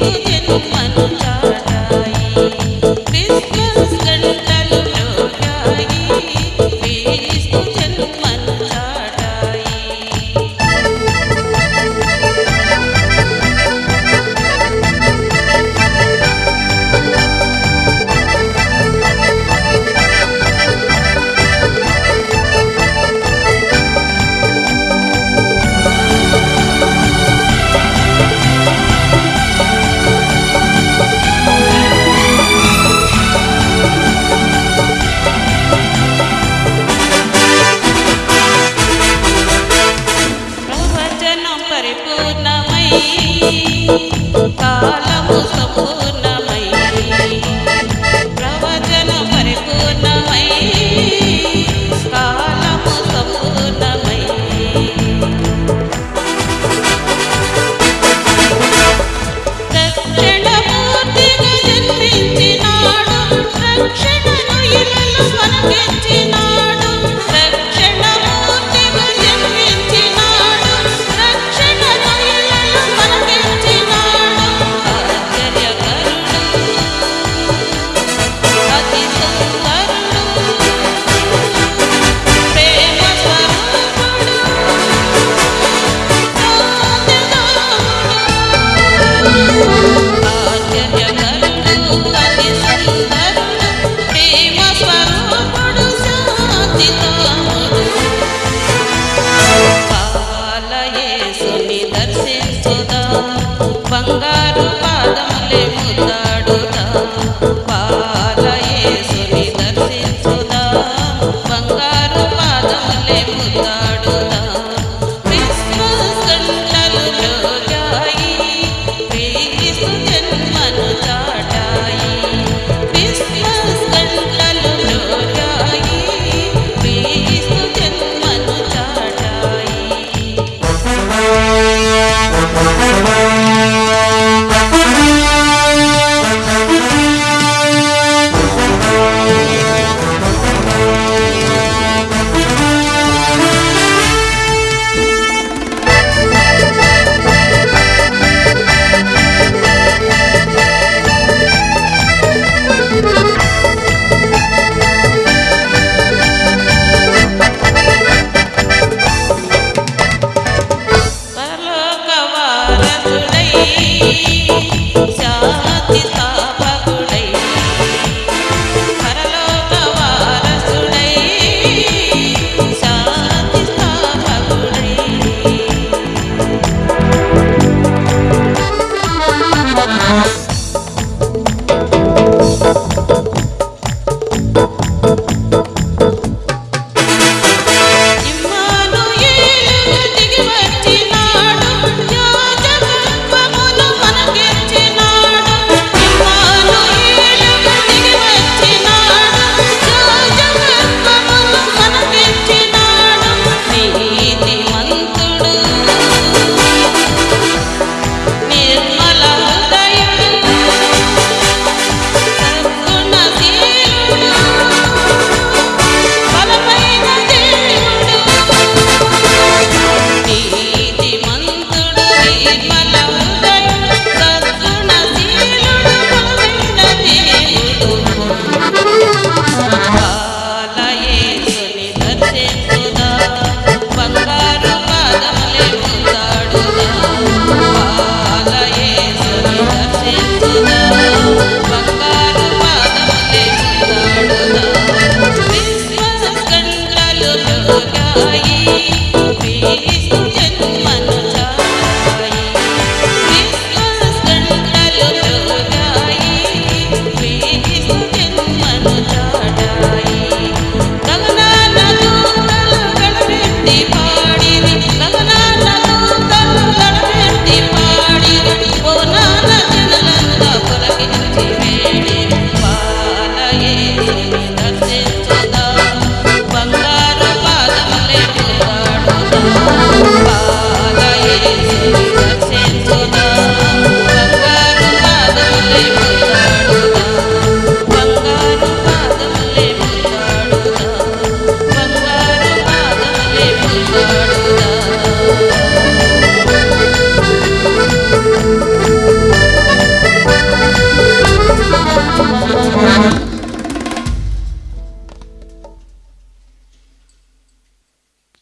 Thank you. I'm gonna get you. Banga